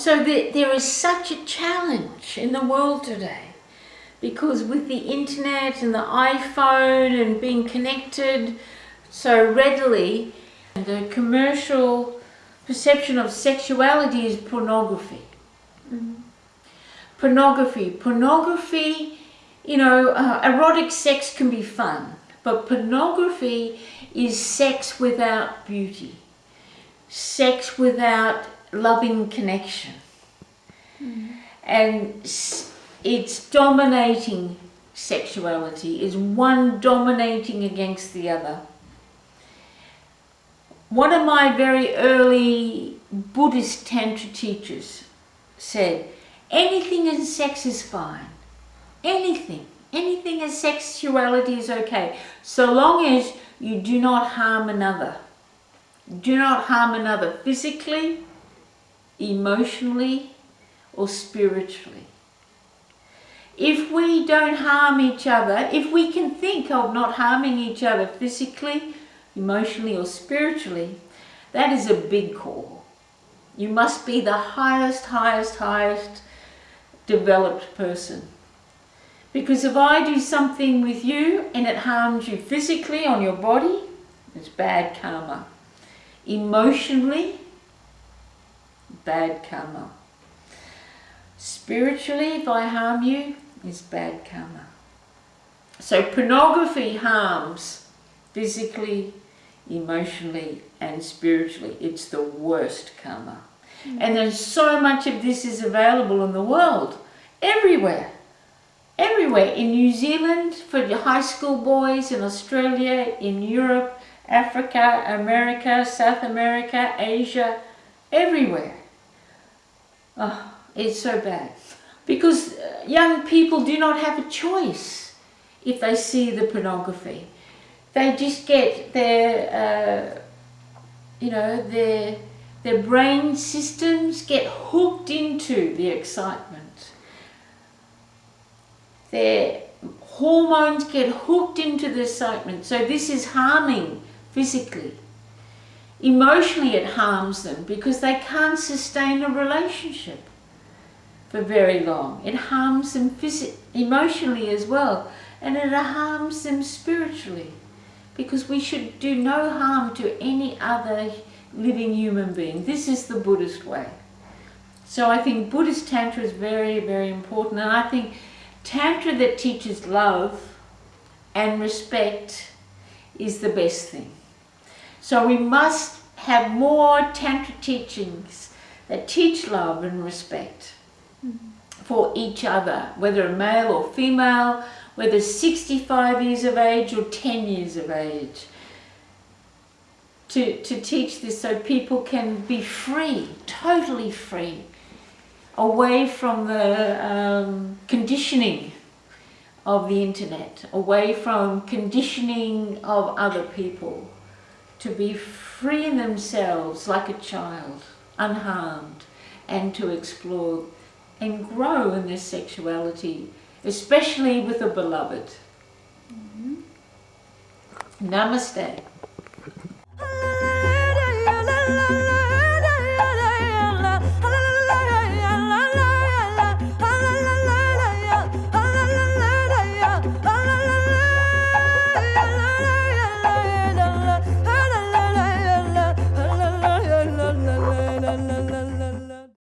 So there, there is such a challenge in the world today because with the internet and the iPhone and being connected so readily, the commercial perception of sexuality is pornography. Mm. Pornography. Pornography, you know, uh, erotic sex can be fun, but pornography is sex without beauty, sex without loving connection. Mm. And it's dominating sexuality, is one dominating against the other. One of my very early Buddhist Tantra teachers said, anything in sex is fine. Anything. Anything in sexuality is okay. So long as you do not harm another. Do not harm another physically, emotionally or spiritually. If we don't harm each other, if we can think of not harming each other physically, emotionally or spiritually, that is a big call. You must be the highest, highest, highest developed person. Because if I do something with you and it harms you physically on your body, it's bad karma. Emotionally, bad karma. Spiritually, if I harm you, is bad karma. So pornography harms physically, emotionally and spiritually. It's the worst karma. Mm. And there's so much of this is available in the world, everywhere. Everywhere, in New Zealand, for your high school boys, in Australia, in Europe, Africa, America, South America, Asia, everywhere. Oh, it's so bad. Because uh, young people do not have a choice if they see the pornography. They just get their, uh, you know, their, their brain systems get hooked into the excitement. Their hormones get hooked into the excitement. So this is harming physically. Emotionally it harms them because they can't sustain a relationship for very long. It harms them emotionally as well and it harms them spiritually because we should do no harm to any other living human being. This is the Buddhist way. So I think Buddhist Tantra is very, very important and I think Tantra that teaches love and respect is the best thing. So we must have more Tantra teachings that teach love and respect mm -hmm. for each other, whether a male or female, whether 65 years of age or 10 years of age. To, to teach this so people can be free, totally free, away from the um, conditioning of the internet, away from conditioning of other people to be free in themselves like a child, unharmed, and to explore and grow in their sexuality, especially with a beloved. Mm -hmm. Namaste.